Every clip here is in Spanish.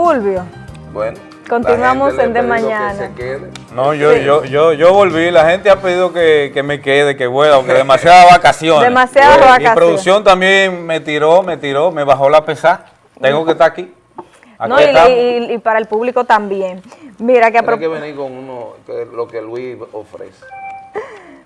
Fulvio. Bueno. Continuamos en de mañana. No, yo, yo, yo, yo volví. La gente ha pedido que, que me quede, que vuelva, aunque demasiadas vacaciones. Demasiadas vacaciones. Y producción también me tiró, me tiró, me bajó la pesada. Tengo que estar aquí. no, y, y, para el público también. Mira que Hay que venir con uno, lo que Luis ofrece.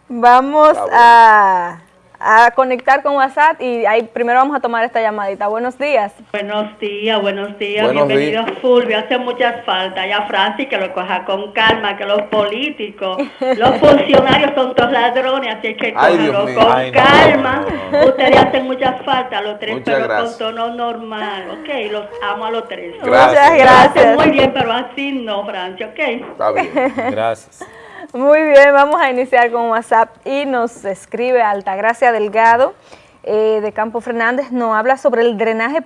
Vamos a a conectar con WhatsApp y ahí primero vamos a tomar esta llamadita. Buenos días. Buenos días, buenos días. Bienvenido Fulvio. Hace muchas faltas. Ya Francis que lo coja con calma, que los políticos, los funcionarios son todos ladrones, así que cójanlo con calma. Ustedes hacen muchas faltas, los tres, pero con tono normal. Ok, los amo a los tres. Muchas gracias. Muy bien, pero así no, Francia, ok. Está bien. Gracias. Muy bien, vamos a iniciar con WhatsApp y nos escribe Altagracia Delgado eh, de Campo Fernández, nos habla sobre el drenaje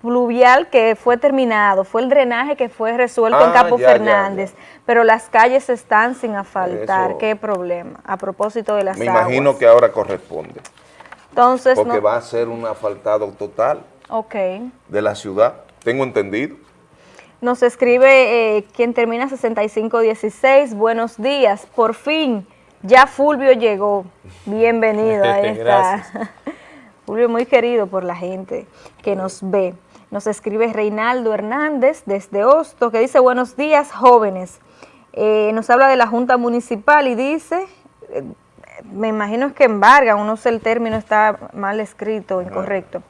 pluvial que fue terminado, fue el drenaje que fue resuelto en ah, Campo Fernández, pero las calles están sin asfaltar, qué problema, a propósito de las Me imagino que ahora corresponde. Entonces, Porque va a ser un asfaltado total okay. de la ciudad, tengo entendido. Nos escribe eh, quien termina 6516, buenos días, por fin, ya Fulvio llegó, bienvenido, ahí está. Fulvio muy querido por la gente que nos ve. Nos escribe Reinaldo Hernández desde Hosto, que dice, buenos días jóvenes. Eh, nos habla de la Junta Municipal y dice, eh, me imagino que embargan, no sé el término, está mal escrito, incorrecto.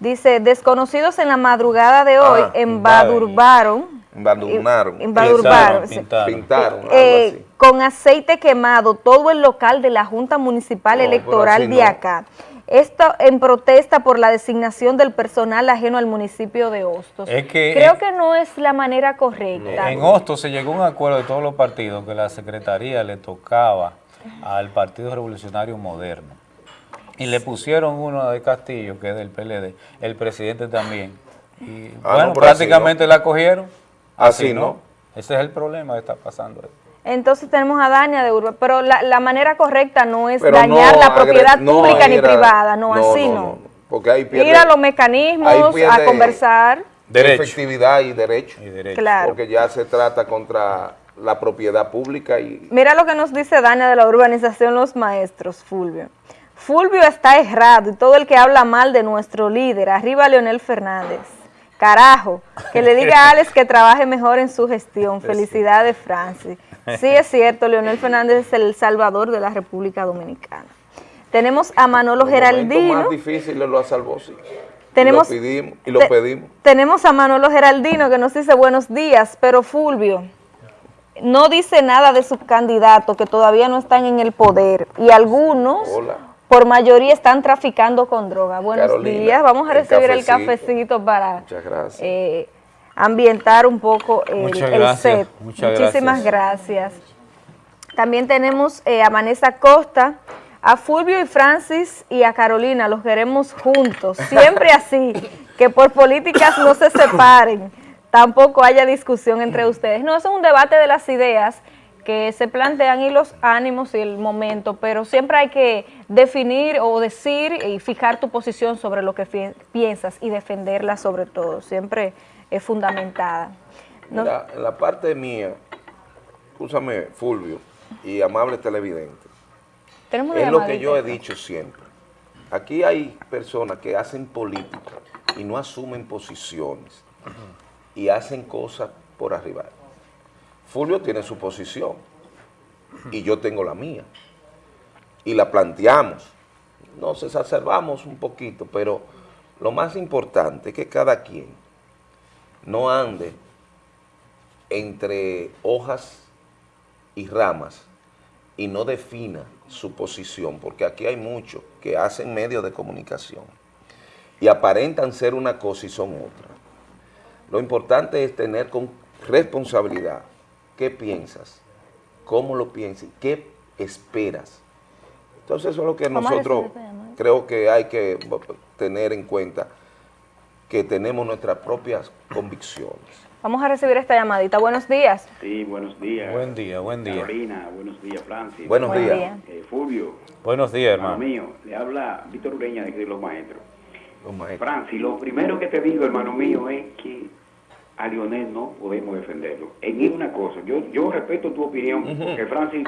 Dice, desconocidos en la madrugada de hoy ah, embadurbaron. Embadurnaron. Embadurbaron. Pintaron. Eh, con aceite quemado todo el local de la Junta Municipal Electoral de acá. Esto en protesta por la designación del personal ajeno al municipio de Hostos. Creo que no es la manera correcta. En Hostos se llegó a un acuerdo de todos los partidos que la Secretaría le tocaba al Partido Revolucionario Moderno y le pusieron uno de Castillo, que es del PLD, el presidente también. Y ah, bueno, prácticamente la cogieron. Así, no. Ese es el problema que está pasando. Entonces tenemos a Daña de Urba, pero la, manera correcta no es dañar la propiedad pública ni privada, no, así no. Porque hay Ir a los mecanismos, a conversar. Derecho. Efectividad y derecho. y derecho. Claro. Porque ya se trata contra la propiedad pública. y Mira lo que nos dice Daña de la urbanización Los Maestros, Fulvio. Fulvio está errado y todo el que habla mal de nuestro líder, arriba Leonel Fernández. Carajo, que le diga a Alex que trabaje mejor en su gestión. Felicidades, Francis. Sí, es cierto, Leonel Fernández es el salvador de la República Dominicana. Tenemos a Manolo Geraldino. más difícil lo salvó, sí. Tenemos, y lo pedimos. Tenemos a Manolo Geraldino que nos dice buenos días, pero Fulvio no dice nada de sus candidatos que todavía no están en el poder y algunos por mayoría están traficando con droga. Buenos días, vamos a recibir el cafecito, para eh, ambientar un poco el, set. Muchísimas gracias. También tenemos eh, a Vanessa Costa, a Fulvio y Francis y a Carolina, los queremos juntos, siempre así, que por políticas no se separen, tampoco haya discusión entre ustedes. No, es un debate de las ideas que se plantean y los ánimos y el momento, pero siempre hay que definir o decir y fijar tu posición sobre lo que piensas y defenderla sobre todo, siempre es fundamentada. en la parte mía, escúchame Fulvio y amable televidente, es lo que yo he dicho siempre. Aquí hay personas que hacen política y no asumen posiciones y hacen cosas por arriba. Fulvio tiene su posición y yo tengo la mía. Y la planteamos. Nos exacerbamos un poquito, pero lo más importante es que cada quien no ande entre hojas y ramas y no defina su posición, porque aquí hay muchos que hacen medios de comunicación y aparentan ser una cosa y son otra. Lo importante es tener con responsabilidad qué piensas, cómo lo piensas, qué esperas. Entonces eso es lo que nosotros creo que hay que tener en cuenta, que tenemos nuestras propias convicciones. Vamos a recibir esta llamadita. Buenos días. Sí, buenos días. Buen día, buen día. Carolina, buenos días, Francis. Buenos días. Eh, Fulvio. Buenos días, hermano. mío, le habla Víctor Ureña de Los Maestros. Los Maestros. Francis, lo primero que te digo, hermano mío, es que a Lionel no podemos defenderlo. En una cosa, yo, yo respeto tu opinión, porque Francis,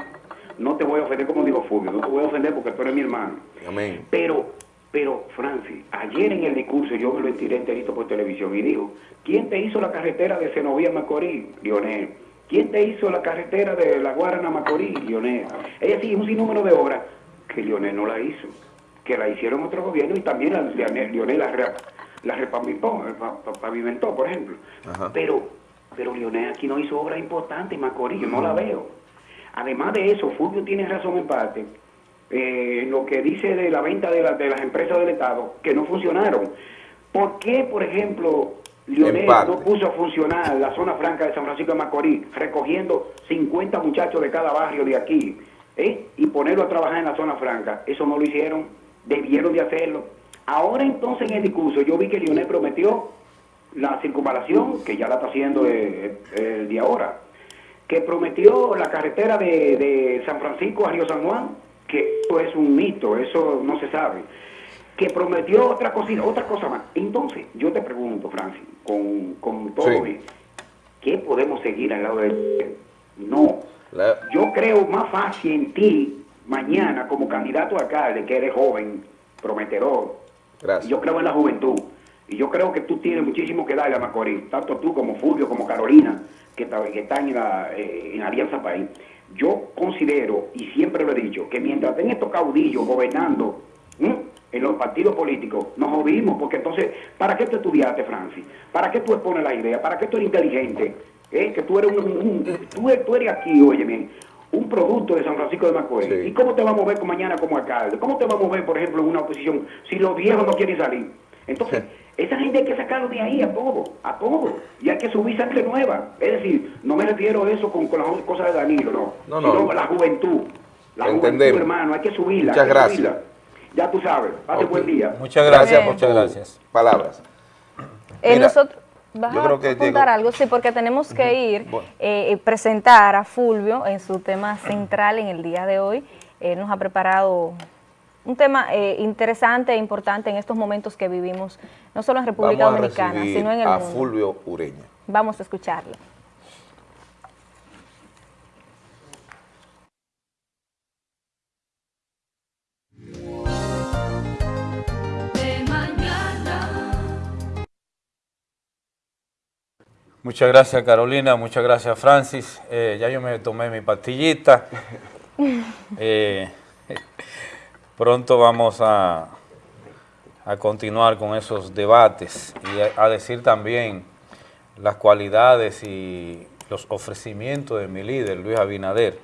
no te voy a ofender como digo Fulvio, no te voy a ofender porque tú eres mi hermano. Amén. Pero, pero Francis, ayer en el discurso yo me lo estiré enterito por televisión y dijo, ¿quién te hizo la carretera de Senovía Macorís? Lionel. ¿Quién te hizo la carretera de La Guarana Macorís? Lionel. Ella sigue un sinnúmero de obras que Lionel no la hizo, que la hicieron otro gobierno y también la, Lionel la la repavimentó, pavimentó, por ejemplo. Pero, pero Lionel aquí no hizo obra importante, Macorís, yo no la veo. Además de eso, Fulvio tiene razón en parte, eh, lo que dice de la venta de, de las empresas del Estado, que no funcionaron. ¿Por qué, por ejemplo, Lionel no puso a funcionar la zona franca de San Francisco de Macorís, recogiendo 50 muchachos de cada barrio de aquí, ¿eh? y ponerlo a trabajar en la zona franca? Eso no lo hicieron, debieron de hacerlo. Ahora entonces en el discurso yo vi que Lionel prometió la circunvalación, que ya la está haciendo el, día ahora, que prometió la carretera de, San Francisco a Río San Juan, que eso es un mito, eso no se sabe, que prometió otra cosita, otra cosa más. Entonces, yo te pregunto, Francis, con, con todo ¿qué podemos seguir al lado de? No. Yo creo más fácil en ti mañana como candidato a alcalde, que eres joven, prometedor, yo creo en la juventud. Y yo creo que tú tienes muchísimo que darle a Macorís, tanto tú como Fulvio, como Carolina, que, están en, la, eh, en Alianza País. Yo considero, y siempre lo he dicho, que mientras estén estos caudillos gobernando en los partidos políticos, nos jodimos, porque entonces, ¿para qué tú estudiaste, Francis? ¿Para qué tú expones la idea? ¿Para qué tú eres inteligente? ¿Eh? Que tú eres un, tú, tú, eres aquí, oye bien, un producto de San Francisco de Macorís. ¿Y cómo te vamos a mover mañana como alcalde? ¿Cómo te vamos a mover, por ejemplo, en una oposición si los viejos no quieren salir? Entonces, esa gente hay que sacarlo de ahí a todo, a todo. Y hay que subir sangre nueva. Es decir, no me refiero a eso con, las cosas de Danilo, no. No, no. Sino la juventud. La juventud, hermano, hay que subirla. Muchas gracias. Ya tú sabes. Pase buen día. Muchas gracias, muchas gracias. Palabras. Eh, nosotros ¿Vas a apuntar algo? Sí, porque tenemos que ir eh, presentar a Fulvio en su tema central en el día de hoy. Él nos ha preparado un tema eh, interesante e importante en estos momentos que vivimos, no solo en República Dominicana, sino en el a Fulvio Ureña. Vamos a escucharlo. Muchas gracias Carolina, muchas gracias Francis. Eh, ya yo me tomé mi pastillita. Eh, pronto vamos a, a, continuar con esos debates y a, decir también las cualidades y los ofrecimientos de mi líder, Luis Abinader,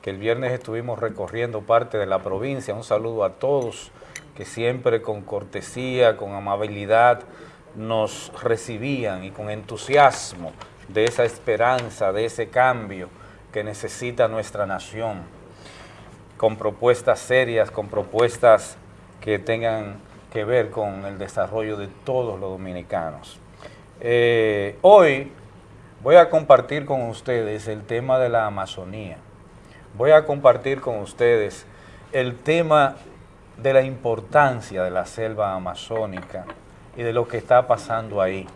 que el viernes estuvimos recorriendo parte de la provincia. Un saludo a todos que siempre con cortesía, con amabilidad, nos recibían y con entusiasmo de esa esperanza, de ese cambio que necesita nuestra nación, con propuestas serias, con propuestas que tengan que ver con el desarrollo de todos los dominicanos. Eh, hoy voy a compartir con ustedes el tema de la Amazonía. Voy a compartir con ustedes el tema de la importancia de la selva amazónica, y de lo que está pasando ahí.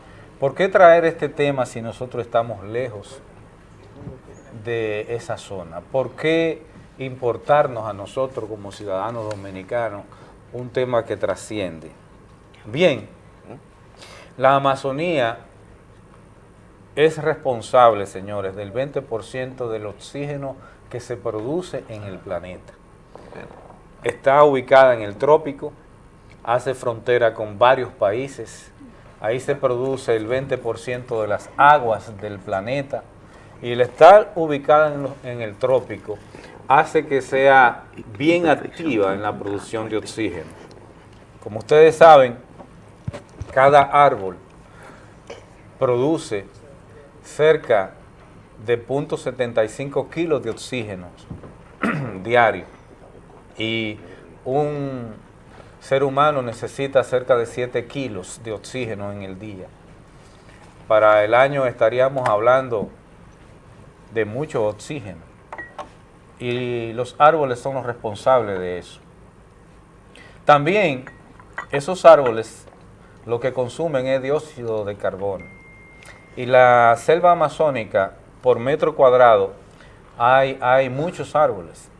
¿Por qué traer este tema si nosotros estamos lejos de esa zona? ¿Por qué importarnos a nosotros como ciudadanos dominicanos un tema que trasciende? Bien, la Amazonía es responsable, señores, del 20% del oxígeno que se produce en el planeta. Está ubicada en el trópico, hace frontera con varios países, ahí se produce el 20% de las aguas del planeta. Y el estar ubicada en, el trópico hace que sea bien activa en la producción de oxígeno. Como ustedes saben, cada árbol produce cerca de 0.75 kilos de oxígeno diario. Y un ser humano necesita cerca de 7 kilos de oxígeno en el día. Para el año estaríamos hablando de mucho oxígeno. Y los árboles son los responsables de eso. También esos árboles lo que consumen es dióxido de carbono. y la selva amazónica, por metro cuadrado, hay, hay muchos árboles.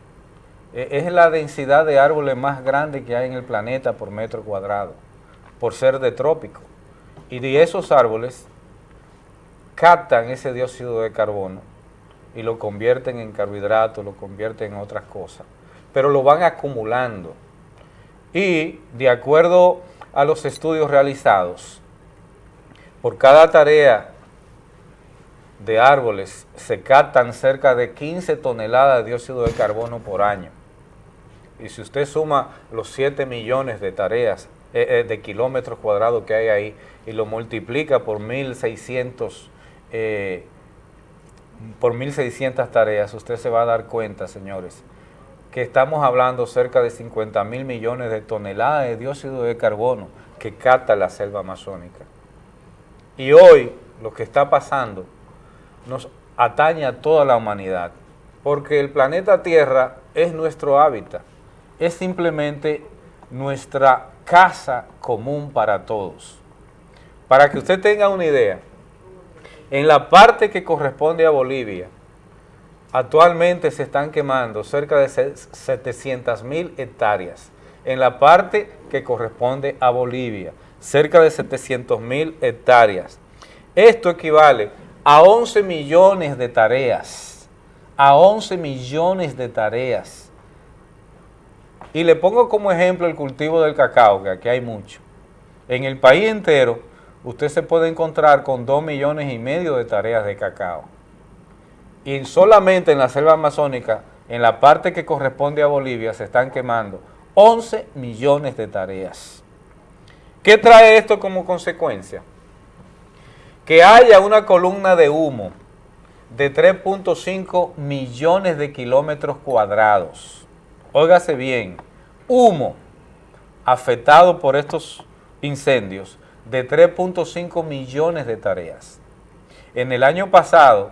E, es la densidad de árboles más grande que hay en el planeta por metro cuadrado, por ser de trópico. Y de esos árboles captan ese dióxido de carbono y lo convierten en carbohidratos, lo convierten en otras cosas, pero lo van acumulando. Y de acuerdo a los estudios realizados, por cada tarea de árboles se captan cerca de 15 toneladas de dióxido de carbono por año. Y si usted suma los 7 millones de tareas, eh, eh, de kilómetros cuadrados que hay ahí, y lo multiplica por 1.600 eh, por 1.600 tareas, usted se va a dar cuenta, señores, que estamos hablando cerca de 50 mil millones de toneladas de dióxido de carbono que capta la selva amazónica. Y hoy lo que está pasando nos atañe a toda la humanidad, porque el planeta Tierra es nuestro hábitat, es simplemente nuestra casa común para todos. Para que usted tenga una idea, en la parte que corresponde a Bolivia, actualmente se están quemando cerca de 700 mil hectáreas. En la parte que corresponde a Bolivia, cerca de 700 mil hectáreas. Esto equivale a 11 millones de tareas, a 11 millones de tareas. Y le pongo como ejemplo el cultivo del cacao, que aquí hay mucho. En el país entero, usted se puede encontrar con 2 millones y medio de tareas de cacao. Y solamente en la selva amazónica, en la parte que corresponde a Bolivia, se están quemando 11 millones de tareas. ¿Qué trae esto como consecuencia? que haya una columna de humo de 3.5 millones de kilómetros cuadrados. Óigase bien, humo afectado por estos incendios de 3.5 millones de tareas. En el año pasado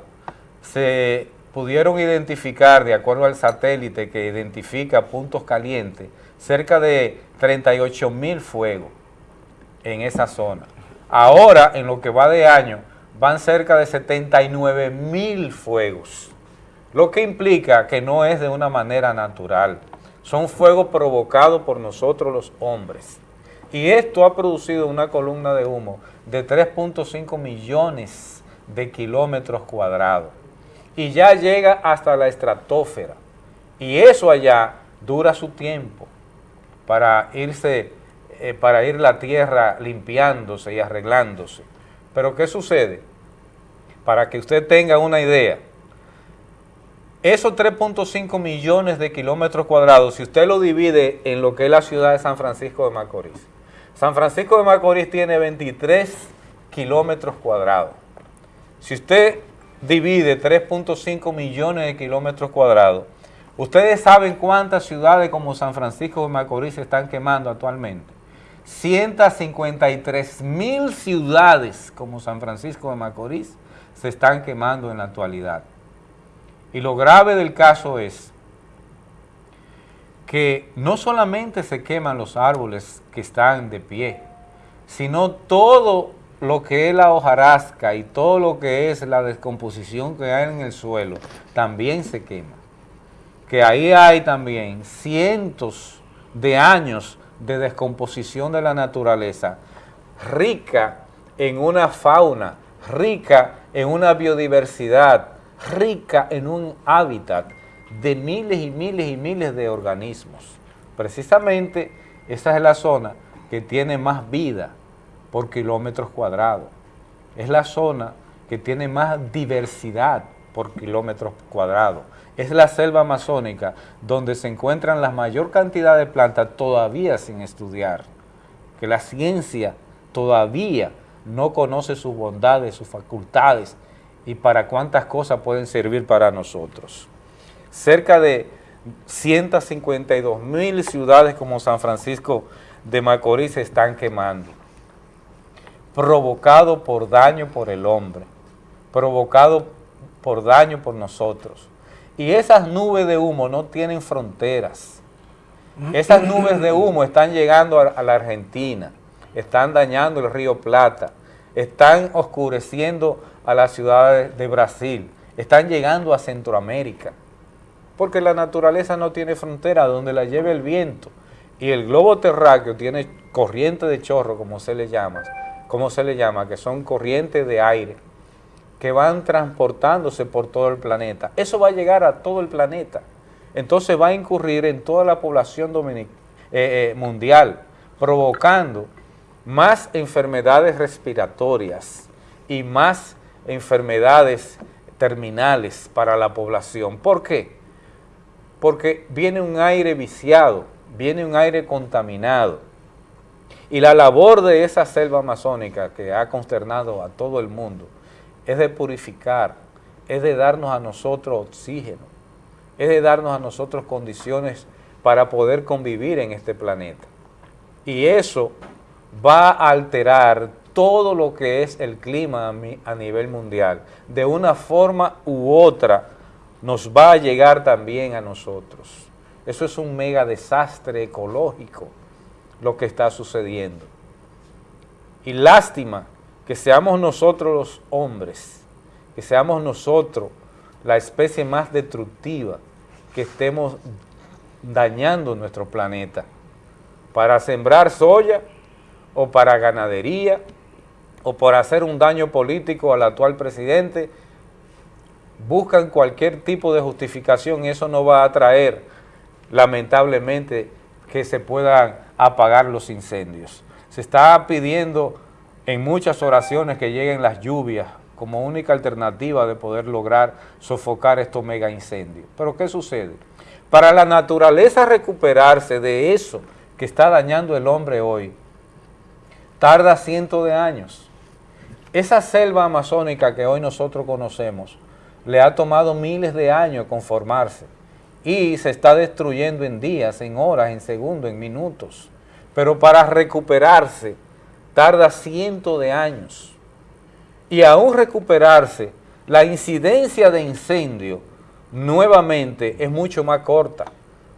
se pudieron identificar, de acuerdo al satélite que identifica puntos calientes, cerca de 38 mil fuegos en esa zona. Ahora, en lo que va de año, van cerca de 79 mil fuegos, lo que implica que no es de una manera natural. Son fuegos provocados por nosotros los hombres. Y esto ha producido una columna de humo de 3.5 millones de kilómetros cuadrados. Y ya llega hasta la estratosfera. Y eso allá dura su tiempo para irse eh, para ir la tierra limpiándose y arreglándose. Pero ¿qué sucede? Para que usted tenga una idea, esos 3.5 millones de kilómetros cuadrados, si usted lo divide en lo que es la ciudad de San Francisco de Macorís, San Francisco de Macorís tiene 23 kilómetros cuadrados. Si usted divide 3.5 millones de kilómetros cuadrados, ustedes saben cuántas ciudades como San Francisco de Macorís se están quemando actualmente. 153 mil ciudades como San Francisco de Macorís se están quemando en la actualidad. Y lo grave del caso es que no solamente se queman los árboles que están de pie, sino todo lo que es la hojarasca y todo lo que es la descomposición que hay en el suelo, también se quema. Que ahí hay también cientos de años de descomposición de la naturaleza, rica en una fauna, rica en una biodiversidad, rica en un hábitat de miles y miles y miles de organismos. Precisamente esa es la zona que tiene más vida por kilómetros cuadrados. Es la zona que tiene más diversidad por kilómetros cuadrados es la selva amazónica donde se encuentran la mayor cantidad de plantas todavía sin estudiar, que la ciencia todavía no conoce sus bondades, sus facultades y para cuántas cosas pueden servir para nosotros. Cerca de 152 mil ciudades como San Francisco de Macorís se están quemando, provocado por daño por el hombre, provocado por daño por nosotros. Y esas nubes de humo no tienen fronteras. Esas nubes de humo están llegando a, la Argentina, están dañando el río Plata, están oscureciendo a las ciudades de Brasil, están llegando a Centroamérica, porque la naturaleza no tiene frontera donde la lleve el viento y el globo terráqueo tiene corriente de chorro, como se le llama, como se le llama, que son corrientes de aire que van transportándose por todo el planeta. Eso va a llegar a todo el planeta. Entonces va a incurrir en toda la población eh, eh, mundial, provocando más enfermedades respiratorias y más enfermedades terminales para la población. ¿Por qué? Porque viene un aire viciado, viene un aire contaminado. Y la labor de esa selva amazónica que ha consternado a todo el mundo es de purificar, es de darnos a nosotros oxígeno, es de darnos a nosotros condiciones para poder convivir en este planeta. Y eso va a alterar todo lo que es el clima a nivel mundial. De una forma u otra nos va a llegar también a nosotros. Eso es un mega desastre ecológico lo que está sucediendo. Y lástima que seamos nosotros los hombres, que seamos nosotros la especie más destructiva, que estemos dañando nuestro planeta para sembrar soya o para ganadería o por hacer un daño político al actual presidente, buscan cualquier tipo de justificación y eso no va a traer, lamentablemente, que se puedan apagar los incendios. Se está pidiendo en muchas oraciones que lleguen las lluvias como única alternativa de poder lograr sofocar estos mega incendios. Pero ¿qué sucede? Para la naturaleza recuperarse de eso que está dañando el hombre hoy, tarda cientos de años. Esa selva amazónica que hoy nosotros conocemos, le ha tomado miles de años conformarse y se está destruyendo en días, en horas, en segundos, en minutos. Pero para recuperarse tarda cientos de años. Y aún recuperarse, la incidencia de incendio nuevamente es mucho más corta,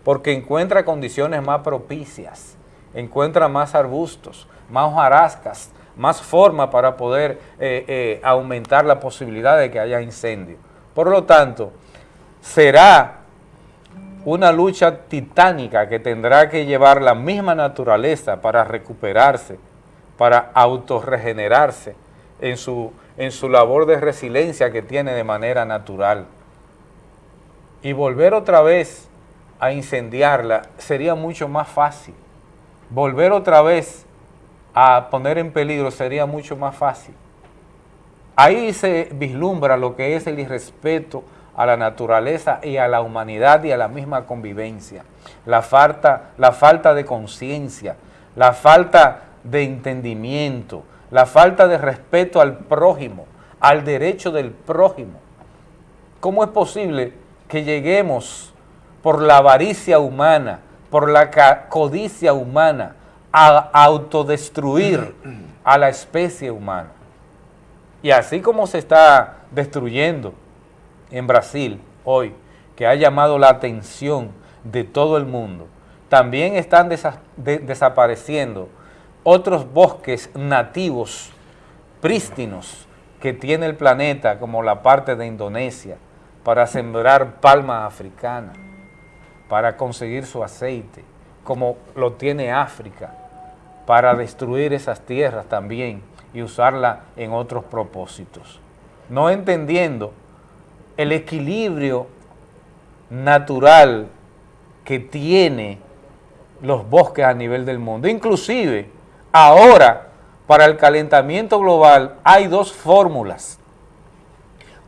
porque encuentra condiciones más propicias, encuentra más arbustos, más hojarascas, más forma para poder eh, eh, aumentar la posibilidad de que haya incendio. Por lo tanto, será una lucha titánica que tendrá que llevar la misma naturaleza para recuperarse para autorregenerarse en su, en su labor de resiliencia que tiene de manera natural. Y volver otra vez a incendiarla sería mucho más fácil. Volver otra vez a poner en peligro sería mucho más fácil. Ahí se vislumbra lo que es el irrespeto a la naturaleza y a la humanidad y a la misma convivencia. La falta, la falta de conciencia, la falta de entendimiento, la falta de respeto al prójimo, al derecho del prójimo. ¿Cómo es posible que lleguemos por la avaricia humana, por la codicia humana, a autodestruir a la especie humana? Y así como se está destruyendo en Brasil hoy, que ha llamado la atención de todo el mundo, también están desapareciendo otros bosques nativos prístinos que tiene el planeta, como la parte de Indonesia, para sembrar palma africana, para conseguir su aceite, como lo tiene África, para destruir esas tierras también y usarla en otros propósitos. No entendiendo el equilibrio natural que tiene los bosques a nivel del mundo. Inclusive, Ahora, para el calentamiento global hay dos fórmulas.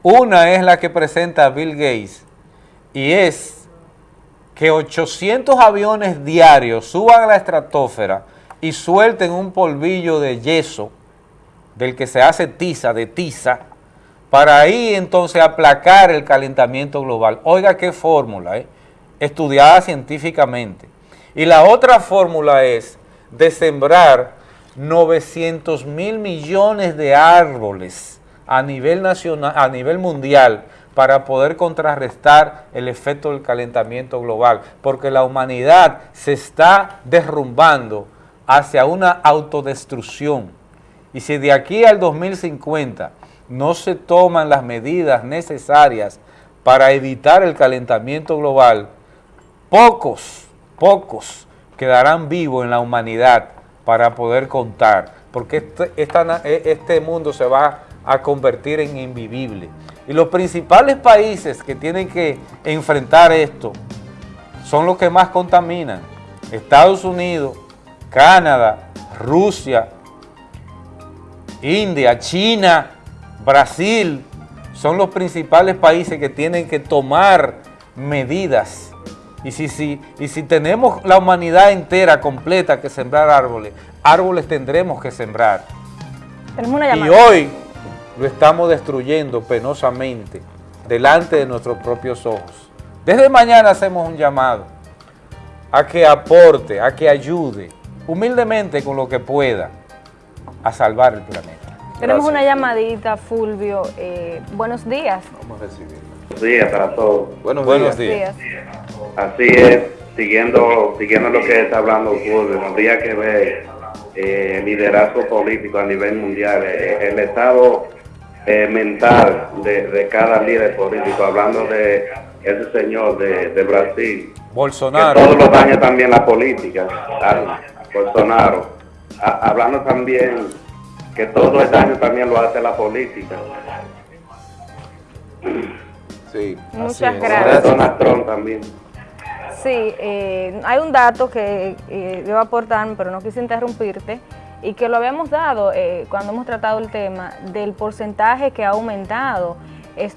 Una es la que presenta Bill Gates y es que 800 aviones diarios suban a la estratosfera y suelten un polvillo de yeso del que se hace tiza, de tiza, para ahí entonces aplacar el calentamiento global. Oiga qué fórmula, ¿eh? estudiada científicamente. Y la otra fórmula es de sembrar 900 mil millones de árboles a nivel, nacional, a nivel mundial para poder contrarrestar el efecto del calentamiento global, porque la humanidad se está derrumbando hacia una autodestrucción Y si de aquí al 2050 no se toman las medidas necesarias para evitar el calentamiento global, pocos, pocos quedarán vivos en la humanidad para poder contar, porque este, e, este mundo se va a convertir en invivible. Y los principales países que tienen que enfrentar esto son los que más contaminan. Estados Unidos, Canadá, Rusia, India, China, Brasil, son los principales países que tienen que tomar medidas. Y si, si, y si tenemos la humanidad entera, completa, que sembrar árboles, árboles tendremos que sembrar. y hoy lo estamos destruyendo penosamente delante de nuestros propios ojos. Desde mañana hacemos un llamado a que aporte, a que ayude, humildemente con lo que pueda, a salvar el planeta. Tenemos una llamadita, Fulvio. Eh, buenos días. Vamos a recibir. Buenos días para todos. Buenos, días. Así es, siguiendo, siguiendo lo que está hablando Fulvio, habría que ver eh, el liderazgo político a nivel mundial, eh, el estado mental de, cada líder político, hablando de ese señor de, Brasil. Bolsonaro. Que todos los daña también la política. Bolsonaro. hablando también que todo el daño también lo hace la política. Sí. Muchas gracias. Donald Trump también. Sí, eh, hay un dato que eh, a aportar, pero no quise interrumpirte, y que lo habíamos dado eh, cuando hemos tratado el tema del porcentaje que ha aumentado